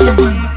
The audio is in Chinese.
嗯